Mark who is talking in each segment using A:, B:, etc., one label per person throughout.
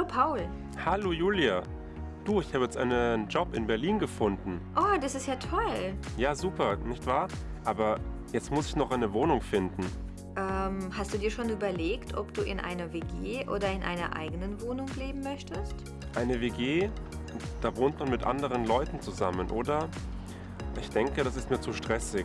A: Paul.
B: Hallo Julia. Du, ich habe jetzt einen Job in Berlin gefunden.
A: Oh, das ist ja toll.
B: Ja, super, nicht wahr? Aber jetzt muss ich noch eine Wohnung finden.
A: Ähm, hast du dir schon überlegt, ob du in einer WG oder in einer eigenen Wohnung leben möchtest?
B: Eine WG, da wohnt man mit anderen Leuten zusammen, oder? Ich denke, das ist mir zu stressig.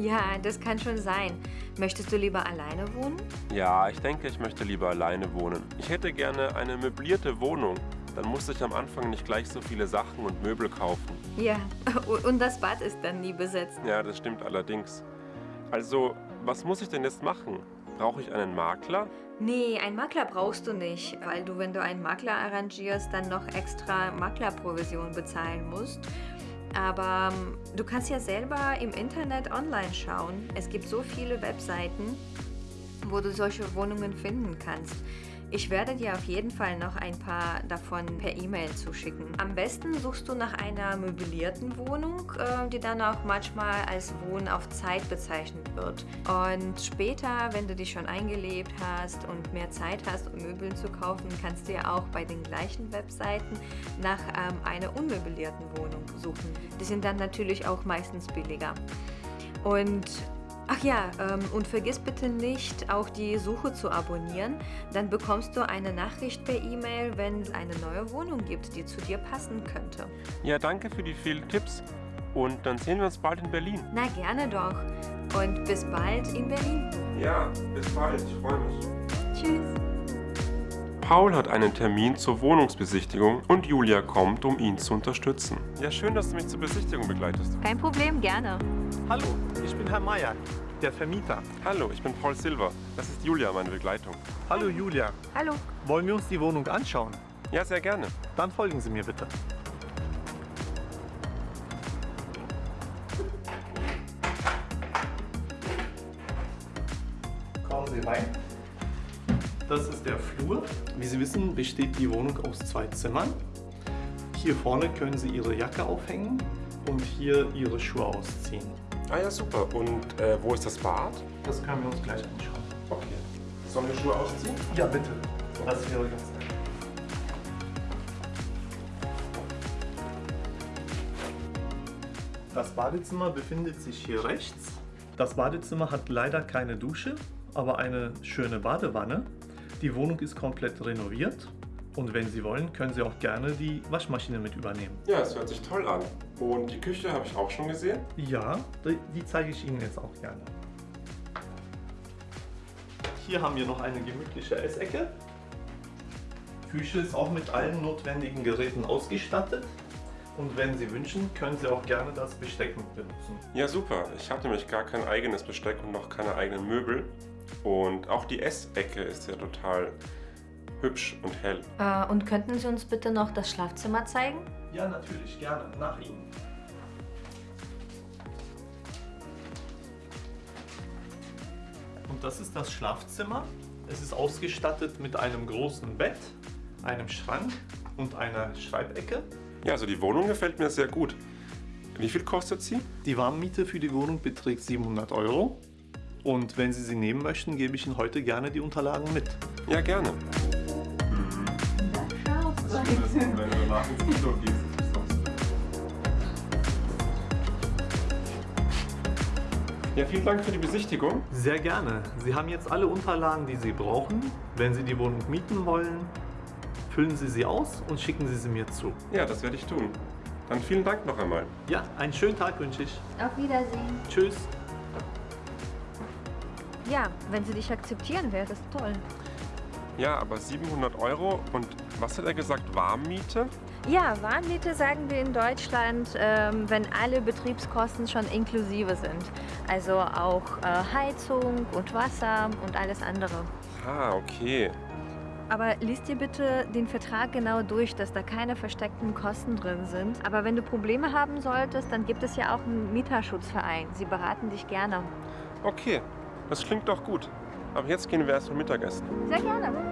A: Ja, das kann schon sein. Möchtest du lieber alleine wohnen?
B: Ja, ich denke, ich möchte lieber alleine wohnen. Ich hätte gerne eine möblierte Wohnung. Dann muss ich am Anfang nicht gleich so viele Sachen und Möbel kaufen.
A: Ja, und das Bad ist dann nie besetzt.
B: Ja, das stimmt allerdings. Also, was muss ich denn jetzt machen? Brauche ich einen Makler?
A: Nee, einen Makler brauchst du nicht, weil du, wenn du einen Makler arrangierst, dann noch extra Maklerprovision bezahlen musst. Aber ähm, du kannst ja selber im Internet online schauen. Es gibt so viele Webseiten, wo du solche Wohnungen finden kannst. Ich werde dir auf jeden Fall noch ein paar davon per E-Mail zuschicken. Am besten suchst du nach einer möblierten Wohnung, äh, die dann auch manchmal als Wohnen auf Zeit bezeichnet wird. Und später, wenn du dich schon eingelebt hast und mehr Zeit hast, um Möbeln zu kaufen, kannst du ja auch bei den gleichen Webseiten nach ähm, einer unmöblierten Wohnung suchen. Die sind dann natürlich auch meistens billiger. Und Ach ja, ähm, und vergiss bitte nicht, auch die Suche zu abonnieren. Dann bekommst du eine Nachricht per E-Mail, wenn es eine neue Wohnung gibt, die zu dir passen könnte.
B: Ja, danke für die vielen Tipps. Und dann sehen wir uns bald in Berlin.
A: Na, gerne doch. Und bis bald in Berlin.
B: Ja, bis bald. Ich freue mich.
A: Tschüss.
B: Paul hat einen Termin zur Wohnungsbesichtigung und Julia kommt, um ihn zu unterstützen. Ja, schön, dass du mich zur Besichtigung begleitest.
A: Kein Problem, gerne.
C: Hallo, ich bin Herr Meier, der Vermieter.
B: Hallo, ich bin Paul Silver. Das ist Julia, meine Begleitung.
C: Hallo Julia.
A: Hallo.
C: Wollen wir uns die Wohnung anschauen?
B: Ja, sehr gerne.
C: Dann folgen Sie mir bitte. Kommen Sie rein. Das ist der Flur. Wie Sie wissen, besteht die Wohnung aus zwei Zimmern. Hier vorne können Sie Ihre Jacke aufhängen und hier Ihre Schuhe ausziehen.
B: Ah ja, super. Und äh, wo ist das Bad?
C: Das können wir uns gleich anschauen.
B: Okay. Sollen wir Schuhe ausziehen?
C: Ja, bitte. Das wäre ganz nett. Das Badezimmer befindet sich hier rechts. Das Badezimmer hat leider keine Dusche, aber eine schöne Badewanne. Die Wohnung ist komplett renoviert und wenn Sie wollen, können Sie auch gerne die Waschmaschine mit übernehmen.
B: Ja, es hört sich toll an. Und die Küche habe ich auch schon gesehen.
C: Ja, die, die zeige ich Ihnen jetzt auch gerne. Hier haben wir noch eine gemütliche Essecke. Küche ist auch mit allen notwendigen Geräten ausgestattet. Und wenn Sie wünschen, können Sie auch gerne das Besteck mit benutzen.
B: Ja, super. Ich habe nämlich gar kein eigenes Besteck und noch keine eigenen Möbel. Und auch die Essecke ist ja total hübsch und hell.
A: Äh, und könnten Sie uns bitte noch das Schlafzimmer zeigen?
C: Ja, natürlich, gerne. Nach Ihnen. Und das ist das Schlafzimmer. Es ist ausgestattet mit einem großen Bett, einem Schrank und einer Schreibecke.
B: Ja, also die Wohnung gefällt mir sehr gut. Wie viel kostet sie?
C: Die Warmmiete für die Wohnung beträgt 700 Euro. Und wenn Sie sie nehmen möchten, gebe ich Ihnen heute gerne die Unterlagen mit.
B: Ja, gerne. Ja, vielen Dank für die Besichtigung.
C: Sehr gerne. Sie haben jetzt alle Unterlagen, die Sie brauchen. Wenn Sie die Wohnung mieten wollen, füllen Sie sie aus und schicken Sie sie mir zu.
B: Ja, das werde ich tun. Dann vielen Dank noch einmal.
C: Ja, einen schönen Tag wünsche ich.
A: Auf Wiedersehen.
C: Tschüss.
A: Ja, wenn Sie dich akzeptieren, wäre das toll.
B: Ja, aber 700 Euro und was hat er gesagt, Warmmiete?
A: Ja, Warmmiete sagen wir in Deutschland, ähm, wenn alle Betriebskosten schon inklusive sind. Also auch äh, Heizung und Wasser und alles andere.
B: Ah, okay.
A: Aber lies dir bitte den Vertrag genau durch, dass da keine versteckten Kosten drin sind. Aber wenn du Probleme haben solltest, dann gibt es ja auch einen Mieterschutzverein. Sie beraten dich gerne.
B: Okay, das klingt doch gut. Aber jetzt gehen wir erst mal Mittagessen.
A: Sehr gerne.